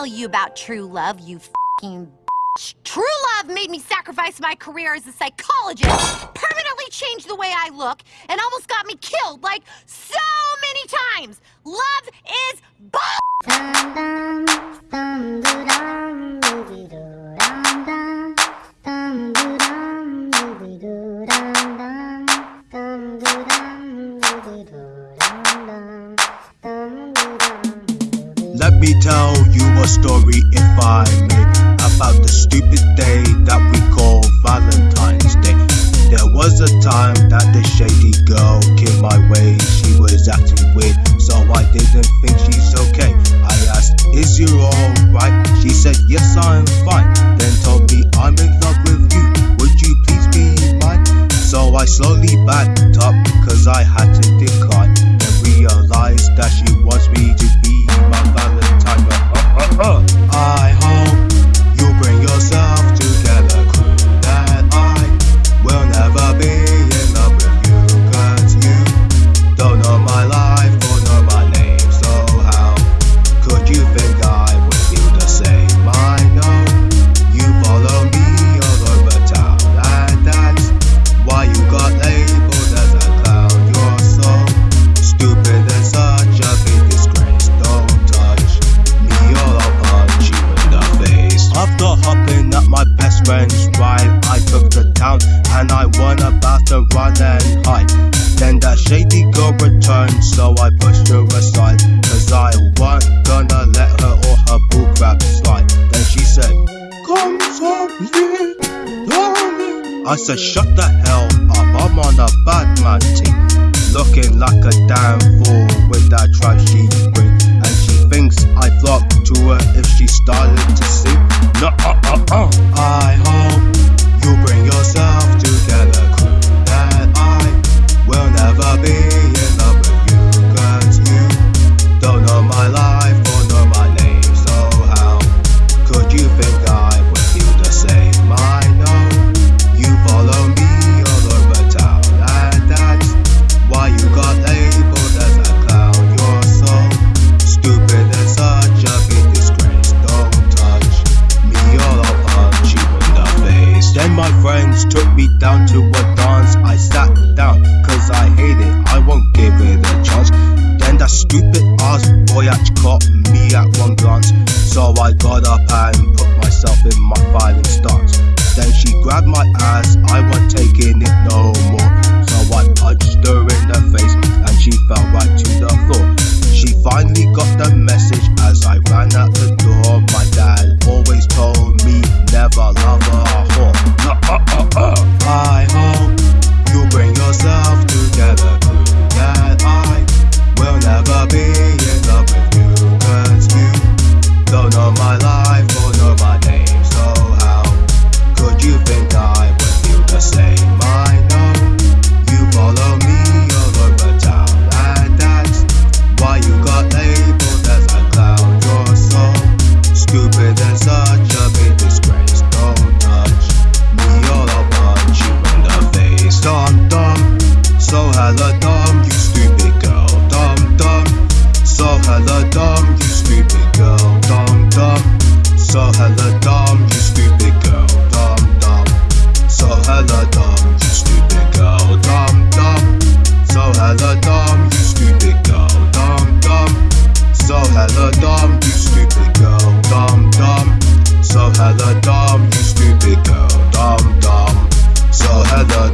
tell you about true love, you f***ing bitch. True love made me sacrifice my career as a psychologist, permanently change the way I look, and almost got me killed, like, so many times. Love is bull- dum, dum, dum, dum, dum, dum, dum, dum, dum, dum, dum, dum, Let me tell you a story in five minutes. I said, shut the hell up, I'm on a bad man team. Looking like a damn fool with that trash she. And she thinks I flock to her if she started to see. No, uh, uh, uh. down to a dance. I sat down, cause I hate it, I won't give it a chance. Then that stupid ass boy act caught me at one. dumb, you stupid girl, dumb dumb. So hella dumb, you stupid girl, dumb dumb. So hella dumb, you stupid girl, dumb dumb. So hella dumb, you stupid girl, dumb dumb. So hella dumb, you stupid girl, dumb dumb. So hella dumb, you stupid girl, dumb dumb. So hella